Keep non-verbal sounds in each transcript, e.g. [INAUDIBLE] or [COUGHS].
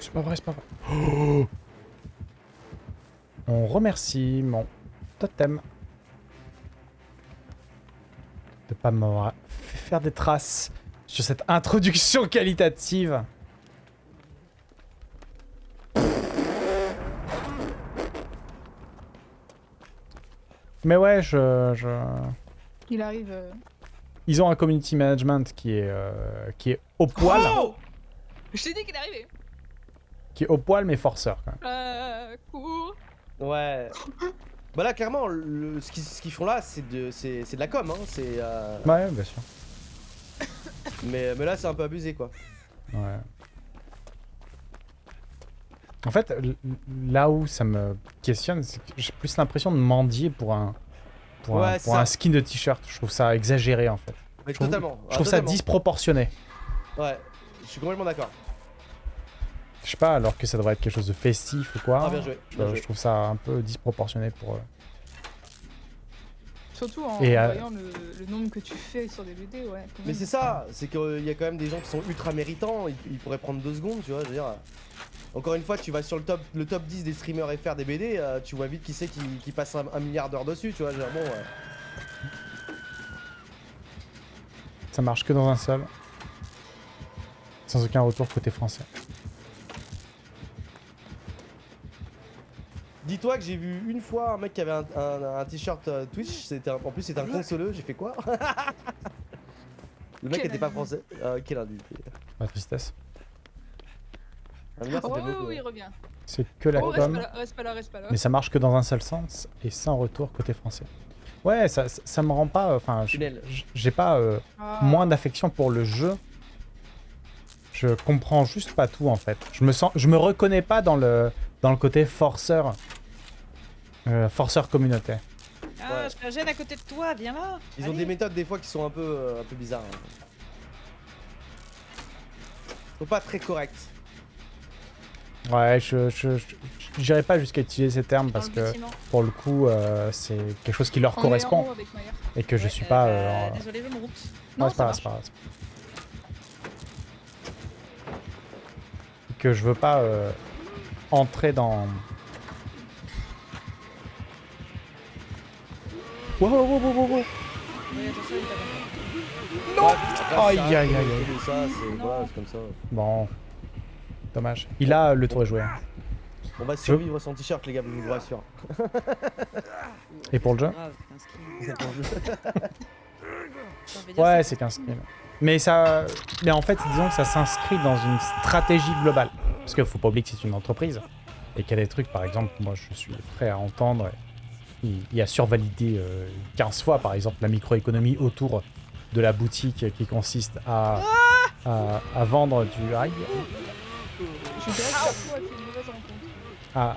C'est pas vrai, c'est pas vrai. [GASPS] On remercie mon totem de pas m'avoir fait faire des traces sur cette introduction qualitative. Mais ouais, je... je... Il arrive. euh, Ils ont un community management qui est, euh, qui est au poil. Oh Je t'ai dit qu'il arrivait. Qui est au poil, mais forceur, quand même. Euh, cours. Ouais. [LAUGHS] bah là, clairement, le- ce qu'ils font là, c'est de, c'est c'est de la com. Hein. c'est, euh, Ouais, bien sûr. mais, mais là, c'est un peu abusé, quoi. Ouais. En fait, là où ça me questionne, c'est que j'ai plus l'impression de mendier pour un, pour un, pour skin de t-shirt. Je trouve ça exagéré, en fait. Mais Je trouve- totalement. Je Ah, trouve ça disproportionné. Ouais, je suis complètement d'accord. Je sais pas, alors que ça devrait être quelque chose de festif ou quoi. Ah, bien joué. Je, bien je joué. trouve ça un peu disproportionné pour eux. Surtout en Et, euh, voyant le, le nombre que tu fais sur des BD, ouais. Mais c'est ça, c'est qu'il y a quand même des gens qui sont ultra méritants, ils, ils pourraient prendre deux secondes, tu vois, je veux dire. euh, Encore une fois, tu vas sur le top, le top 10 des streamers FR des BD, euh, tu vois vite qui c'est qui, qui passe un, un milliard d'heures dessus, tu vois, dire, bon, ouais. Ça marche que dans un seul. Sans aucun retour côté français. Dis-toi que j'ai vu une fois un mec qui avait un, un- un t-shirt euh, Twitch, c'était en plus c'était un consoleux, j'ai fait quoi [LAUGHS] Le mec était pas français. Euh, quel indice La tristesse. Oh oui, oui, il revient. C'est que la Oh, reste com. pas là, reste pas là, reste pas là. Mais ça marche que dans un seul sens et sans retour côté français. Ouais, ça, ça, ça me rend pas. Enfin, je- Tunnel. j- j'ai pas euh, Ah. moins d'affection pour le jeu. Je comprends juste pas tout en fait. Je me sens, je me reconnais pas dans le dans le côté forceur, euh, forceur communautaire. Ah, Ouais. je me gêne à côté de toi, viens là. Ils ont des méthodes des fois qui sont un peu, euh, un peu bizarres. hein. Sont pas très corrects. Ouais, je je- je- j'irai pas jusqu'à utiliser ces termes parce que bâtiment. pour le coup, euh, c'est quelque chose qui leur On correspond et que je suis euh, pas. bah, euh, Désolé, je me route. Non, Ouais, c'est pas grave, c'est pas grave. Que je veux pas euh, entrer dans. Wow, wow, wow, wow, wow. Non Aïe, aïe, aïe, aïe. Ça, c'est voilà, c'est comme ça. Bon. Dommage. Il a le tour est joué. hein. On va survivre sans t-shirt, les gars, je vous rassure. Et pour le jeu c'est skin. [LAUGHS] Dire Ouais, c'est 15 kills. Mais ça. Mais en fait, disons que ça s'inscrit dans une stratégie globale. Parce qu'il faut pas oublier que c'est une entreprise. Et qu'il y a des trucs, par exemple, moi je suis prêt à entendre. A survalidé euh, 15 fois, par exemple, la microéconomie autour de la boutique qui consiste à, à, à vendre du. Aïe, que à, à-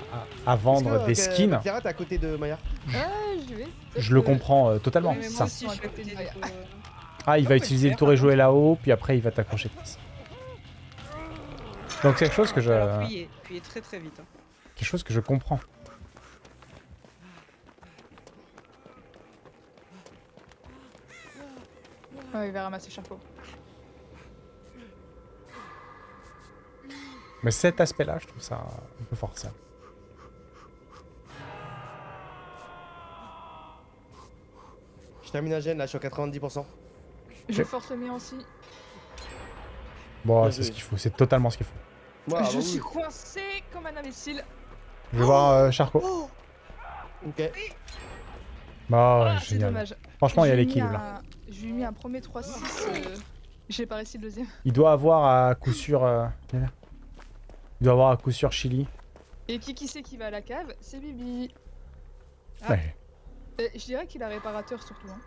à vendre des skins. Clara, t'es à côté de Maya. Ah, vais. Je le comprends euh, totalement. Oui, ça. aussi, à Ouais. Ah, il va utiliser le tour et jouer là-haut, puis après il va t'accrocher. Donc c'est quelque chose que je, Alors, fuyez, fuyez très très vite. hein. quelque chose que je comprends. Ouais, il va ramasser Charcot. Mais cet aspect-là, je trouve ça un peu forcé. Je termine un gène, là, je suis à 90%. Je force le mien aussi. Bon, c'est ce qu'il faut, c'est totalement ce qu'il faut. Ah, je bah suis oui. coincé comme un imbécile. Je vais voir euh, Charcot. Ok. Bah, Ah, c'est génial. dommage. Franchement, il y a l'équilibre là. Je lui ai mis un premier 3-6. euh, J'ai pas réussi le deuxième. Il doit avoir à coup sûr. euh. Il doit avoir à coup sûr Chili. Et qui qui c'est qui va à la cave? C'est Bibi. Ah. Ouais. Euh, je dirais qu'il a réparateur surtout. hein.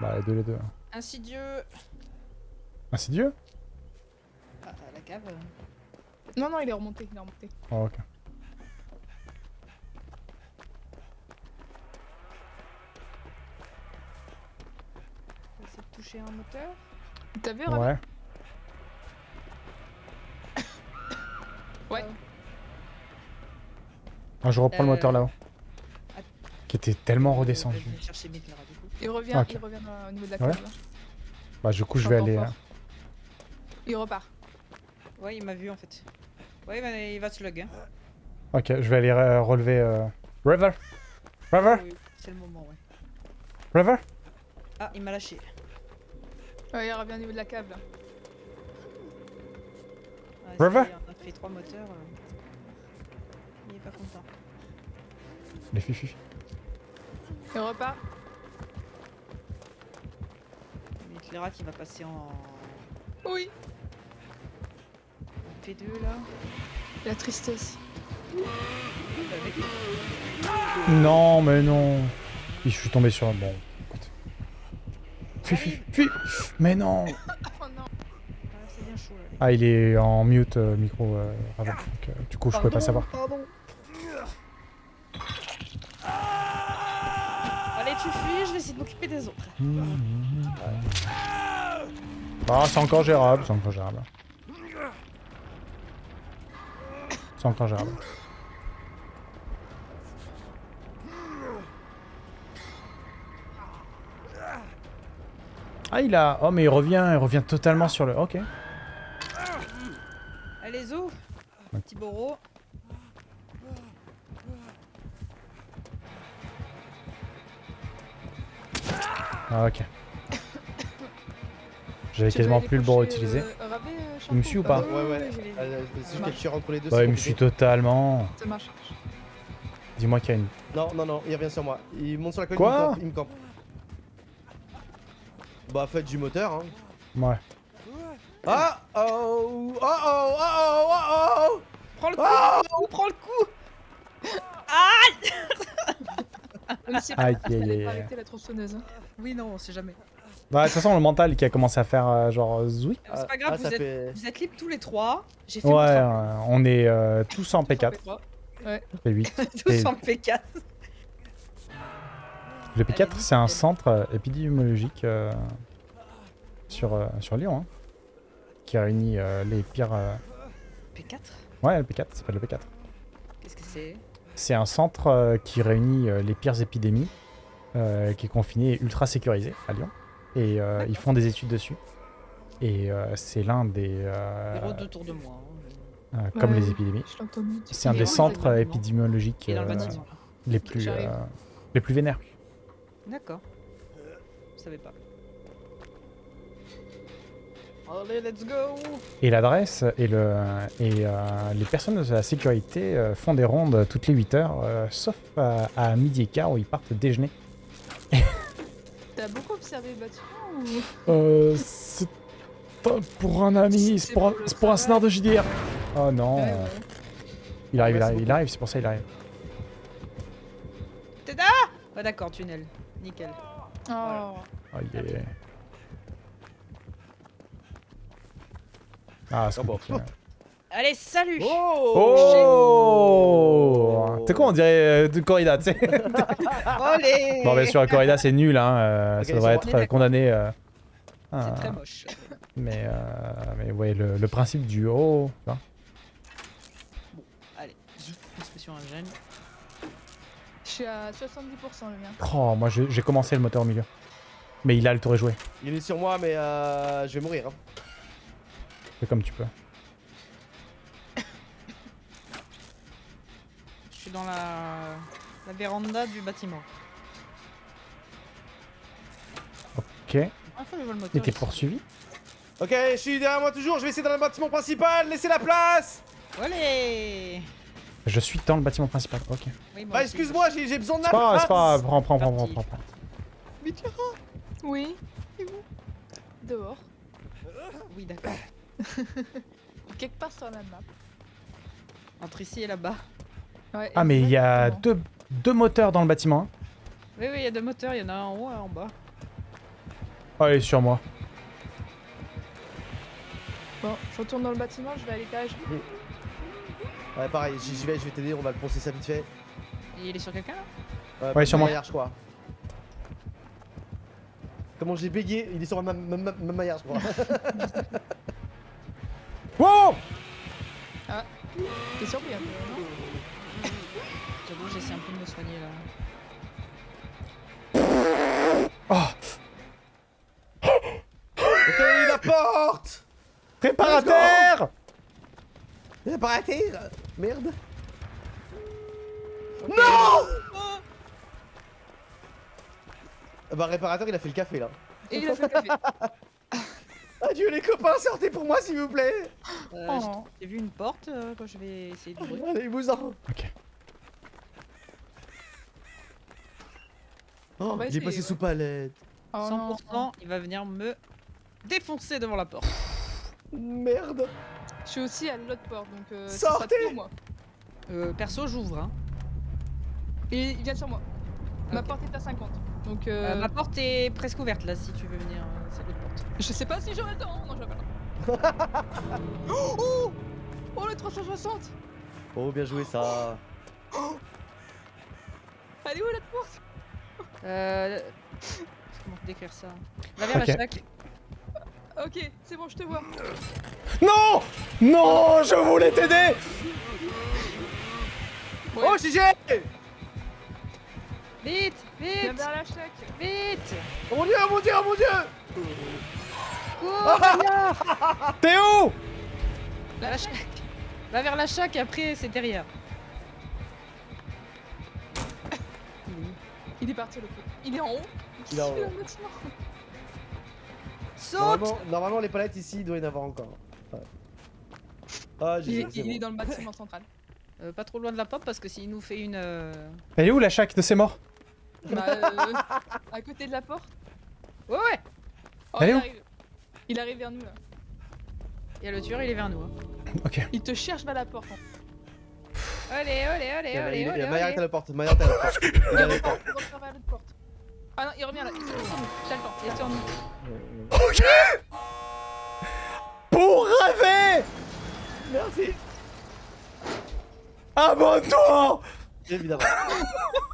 Bah, les deux, les deux. Insidieux. Insidieux? Ah, à la cave. euh. Non, non, il est remonté. Il est remonté. Oh, ok. Un moteur. T'as vu, Ouais. [COUGHS] Ouais. Ah, je reprends le Euh, moteur là-haut. att- Qui était tellement On redescendu. Il revient, Ok. il revient euh, au niveau de la Ouais. là. Bah, du coup, je vais aller. euh, Il repart. Ouais, il m'a vu en fait. Ouais, il va, il va slug. Hein. Ok, je vais aller euh, relever. euh, River River Oui, c'est le moment, ouais. River Ah, il m'a lâché. Ouais, il revient au niveau de la cave là. Ouais, River On a pris trois moteurs. euh. Il est pas content. Les fifi. Il repart. Midlera qui va passer en Oui. en P2 là. La tristesse. Non, mais non. Je suis tombé sur. Bon, écoute. Fifi, fifi. Mais non. [LAUGHS] Oh non. Ah, bien chaud là. Ah, il est en mute euh, micro euh, avant. Donc, euh, du coup, je peux pas savoir. Pardon. Allez, tu fuis, je vais essayer de m'occuper des autres. Ah, c'est encore gérable, c'est encore gérable. C'est encore gérable. Ah, il a... Oh, mais il revient, il revient totalement sur le... Ok. Allez, Zo Petit Boro. Ah, ok. J'avais quasiment plus le coucher, utilisé. euh, euh, Il me suit ou pas Ouais, ouais. C'est juste entre les deux. Ouais, il me suit totalement. Dis-moi qu'il y a une... Non, non, non, il revient sur moi. Il monte sur la colline, Quoi il me campe. Il me campe. Bah, faites du moteur, hein. Ouais. Ah oh Oh oh oh oh oh oh Prends le coup Oh Prends le coup si Aïe, pas arrêter la tronçonneuse. hein. Oui, non, on sait jamais. Bah, de toute façon, le mental qui a commencé à faire euh, genre zoui. C'est pas grave, ah, vous, êtes, fait... vous êtes libres tous les trois. J'ai fait Ouais, euh, on est euh, tous en P4. P3. P8. tous en P4. [LAUGHS] Le P4, Allez-y, c'est un centre euh, épidémiologique euh, sur, euh, sur Lyon, hein, qui réunit euh, les pires... euh, P4 Ouais, le P4, ça s'appelle le P4. Qu'est-ce que c'est? C'est un centre euh, qui réunit euh, les pires épidémies, euh, qui est confiné et ultra sécurisé à Lyon. Et euh, ils font des études dessus. Et euh, c'est l'un des... euh, autour de moi. hein. euh, comme Ouais, les épidémies. C'est un des centres épidémiologiques euh, les, plus, euh, les plus vénères. D'accord. Je savais pas. Allez, let's go Et l'adresse et, le, et euh, les personnes de la sécurité euh, font des rondes toutes les 8 heures, euh, sauf à, à midi et quart où ils partent déjeuner. [LAUGHS] T'as beaucoup observé le bâtiment ou? Euh, c'est pas pour un ami, c'est pour, un- c'est pour un scénar de JDR. Oh non, Ouais, ouais. il arrive, il arrive, il arrive, c'est pour ça il arrive. T'es là? Ouais, d'accord, tunnel. Nickel. Oh. Oh, yeah. Ah, c'est bon. [LAUGHS] Allez, salut Oh C'est quoi on dirait euh, de corrida, tu sais? [LAUGHS] Bon, bien sûr, la corrida c'est nul, hein, euh, Ok, ça devrait c'est être bon. Euh, condamné. euh, C'est ah, très moche. Mais, euh, mais ouais, le, le principe du oh, tu vois. Allez, expression ingène. Je suis à 70% le mien. Oh, moi j'ai commencé le moteur au milieu. Mais il a le tour est joué. Il est sur moi, mais euh, je vais mourir. Hein. Fais comme tu peux. Je suis dans la, la véranda du bâtiment. Ok. Ah, faut que je vois le moteur. Et t'es poursuivi Ok, je suis derrière moi toujours, je vais essayer dans le bâtiment principal, laissez la place Allez Je suis dans le bâtiment principal. Ok. Oui, Bah excuse-moi, j'ai besoin de la C'est pas grave, place c'est pas grave. Prends, prends, prends, prends, prends. prends. Oui. Et vous? Dehors. Oui, d'accord. [LAUGHS] Quelque part sur la map. Entre ici et là-bas. Ouais, Ah, mais il y a deux, deux moteurs dans le bâtiment. hein. Oui, oui, il y a deux moteurs. Il y en a un en haut et un en bas. Oh, il est sur moi. Bon, je retourne dans le bâtiment, je vais à l'étage. Ouais, pareil, j'y vais, je vais t'aider, on va le poncer ça vite fait. Et il est sur quelqu'un là? Ouais, sur moi. Maillard, je crois. Comment j'ai bégayé Il est sur ma, ma, ma, ma maillard, je crois. [LAUGHS] Wow Ah, T'es surpris un peu, non J'avoue, j'essaie un peu de me soigner là. Oh Ok, la porte Réparateur Il a pas arrêté Merde Ah Bah réparateur il a fait le café là. Et il a fait le café. [LAUGHS] Adieu les copains, sortez pour moi s'il vous plaît Euh, Oh. j'ai- vu une porte, euh, quand je vais essayer d'ouvrir. Allez vous en Ok. Oh, il est passé ouais. sous palette. Oh non. 100%, il va venir me défoncer devant la porte. Merde Je suis aussi à l'autre porte, donc euh, Sortez moi. Euh, perso, j'ouvre. Hein. Et il vient sur moi. Ma porte est à 50. Donc Euh, euh, ma porte est presque ouverte là, si tu veux venir. euh, c'est l'autre porte. je sais pas si j'aurai le temps. Non, j'aurai pas le temps. [LAUGHS] oh, oh Oh le 360 Oh bien joué ça [GASPS] Elle est où la porte? Euh... Comment décrire ça? Va vers Ok. la chaque. Ok, c'est bon, je te vois. Non Non Je voulais t'aider Ouais. Oh GG Vite Vite vers la chaque. Vite Oh mon dieu, oh mon dieu, oh mon dieu [LAUGHS] T'es où? Va la chaque Va vers la chaque et après c'est derrière. Il est parti le coup. Il est en haut. Il est en haut. Saute normalement, normalement les palettes ici il doit y en avoir encore. Ah il est, il est dans le bâtiment central. Euh, Pas trop loin de la porte parce que s'il nous fait une... euh, Elle est où la chaque de ces morts? Bah, euh, à côté de la porte. Ouais ouais Oh, Elle est il où? arrive. Il arrive vers nous là. Et le tueur il est vers nous. hein. Ok. Il te cherche vers la porte. en fait. Allez, allez, allez, Il y a- allez, il y a- allez, Maillard est à la porte, Maillard est à la porte. Il est à la porte. Il vers l'autre porte. Ah non, il revient là. Il. J'ai le temps. Il est sur nous. Ok Merci Abonne-toi Évidemment. [LAUGHS]